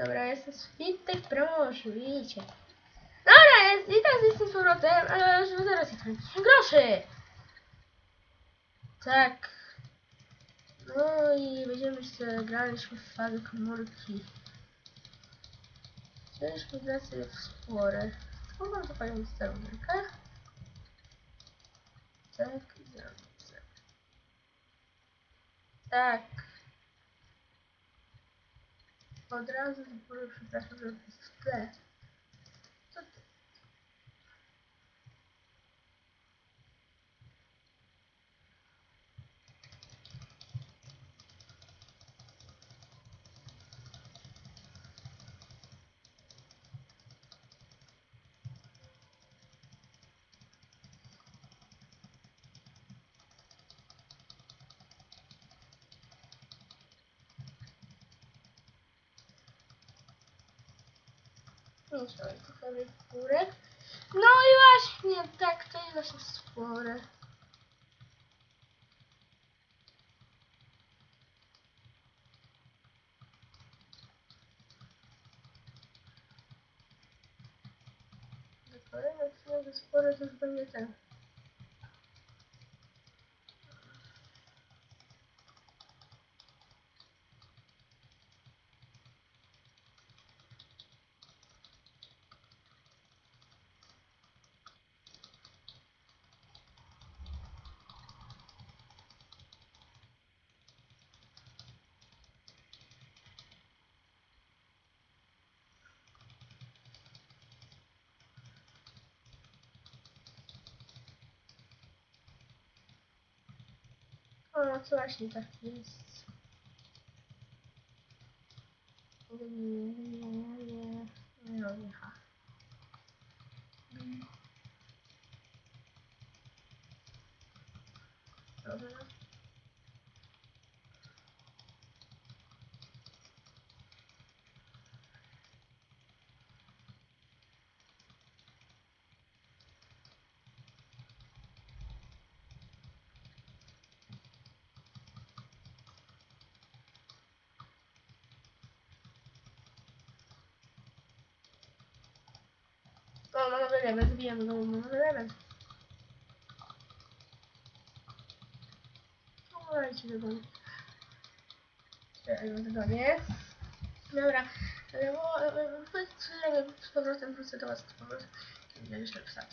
Dobra, jestem z Witek proszę, widzicie. Dobra, jest, i teraz jestem z powrotem, ale żeby zaraz jest groszy. Tak. No i będziemy sobie graliśmy w fazę komórki. Chcieliśmy grać w spore. Mogłam to panią sterownika. Tak, dobrze. Tak. Od razu z góry przepraszam, Trzeba trochę górę. No i właśnie, tak, to jest nasze spore. Kolejny odcinek spory to już będzie ten. O, co właśnie tak jest. Nie, robię, ha. Dobra. O, mamy level, zbijamy go, mamy level. Słuchajcie, wygonię. Czekaj, wygonię. Dobra, e, powiedzmy, z powrotem wrócę do was z powrotem. Wiem, jeszcze wstać.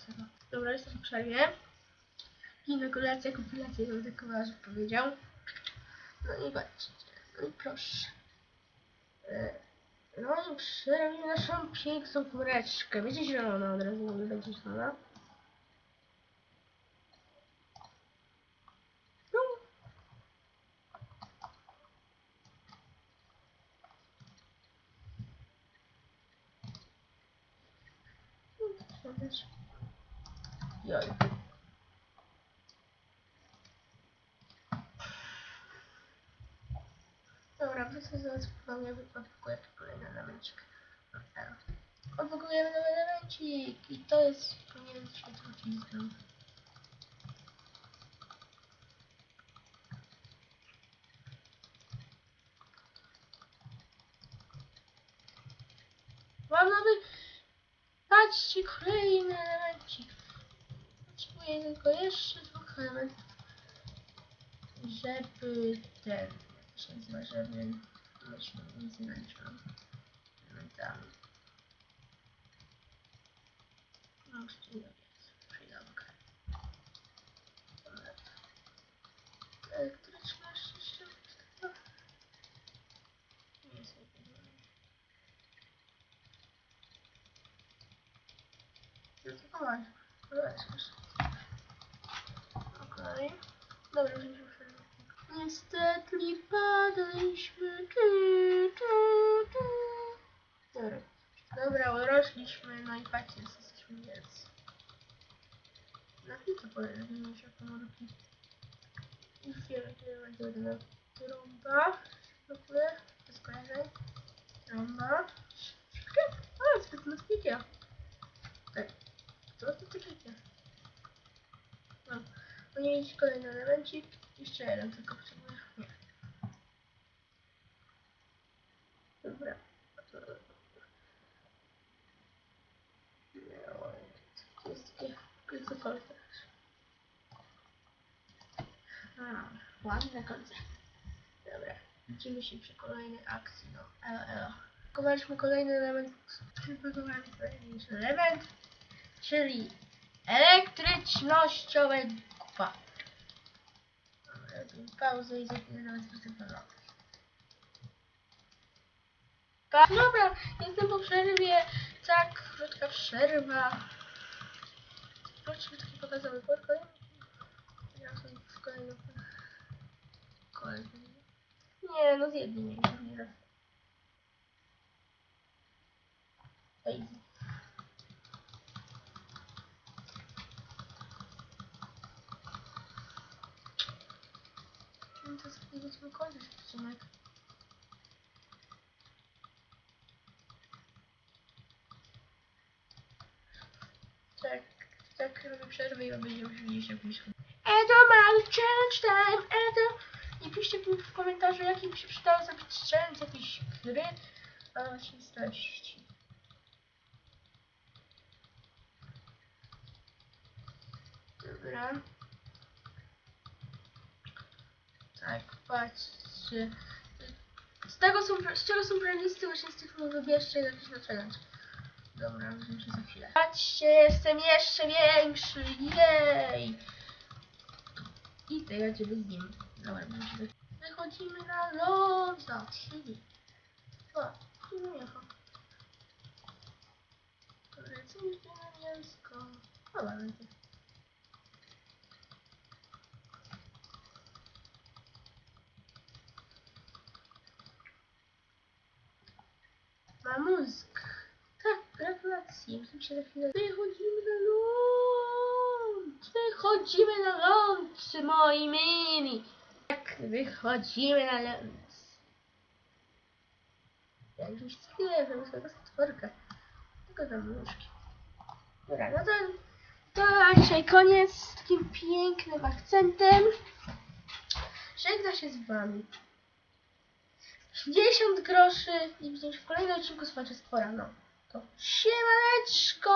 Dobra, jestem w przerwie. Ginekulacja, kompilacja, jak tak kolarz powiedział. No i patrzcie, no i proszę. No i przerwij naszą piękną kureczkę. Będzie zielona od razu, mówię, będzie zielona. No. No, to. Joj. Wrócę zaraz ponownie odpakuję kolejny elemencik. Dobra. Odpakujemy nowy elemencik i to jest powinien się trucizną. Mam nowy... Patrzcie, kolejny elemencik. Potrzebuję tylko jeszcze dwóch elementów, żeby ten się żeby myśmy nic nie naliczyłam elementami. No, już tu jest przyjemka. Elektryczna jeszcze Nie jest Zdecydowanie. Okej. Dobra, już. Niestety padaliśmy. Tu, tu, tu. Dobra. Dobra, urosliśmy, no i patrzcie, jesteśmy wielcy. Na chwilę pojedziemy się komórki. I wielkie będzie na trąba. Dziękuję. Bez kojarzeń. Trąba. Szybkie. O, jest spicie. Tak. Co to takiego? No. Ponieść kolejny elemencik. Jeszcze jeden tylko potrzebuję. Nie. Dobra. To jest takie kryzykole też. A, ładne kolce. Dobra. Widzimy się przy kolejnej akcji. No, elo, elo. Kupowaliśmy kolejny element. Kupowałem kolejny element, czyli elektrycznościowe kupa. Dobra, robimy pauzę i za chwilę nawet występowała. Tak, dobra, jestem po przerwie, tak, krótka przerwa. Zobaczmy taki pokazowy pokój. Ja sobie w kolejnym... Kolejnym... Nie, no zjedli mnie, nie raz. Easy. No to będziemy kończyć odcinek. Tak, tak robię przerwę i będziemy się widzieć jakimś Edo Mały Challenge Time, Edo! I piszcie w komentarzu, jaki mi się przydało zrobić challenge jakiejś gry, a właśnie z treści. Dobra. Tak, patrzcie. Z tego są, z czego są playlisty, właśnie z tych wybierzcie jakiś na challenge. Dobra, widzimy się za chwilę. Patrzcie, jestem jeszcze większy, jej! I to ja ciebie z nim. Dobra, będziemy. Wychodzimy na ląd za trzy. Dwa, nie jechał. Lecimy na mięsko. Dobra, lecę. Ma mózg. Tak, gratulacje. Widzimy się za chwilę. Wychodzimy na ląd. Wychodzimy na ląd, moi mili. Tak, wychodzimy na ląd. Ja już chwilę, żeby sobie stworkę. Tylko za nóżki. Dobra, no to, to dzisiaj koniec z takim pięknym akcentem. Żegna się z wami. 50 groszy i widzimy się w kolejnym odcinku z Stwora. No to siemaneczko!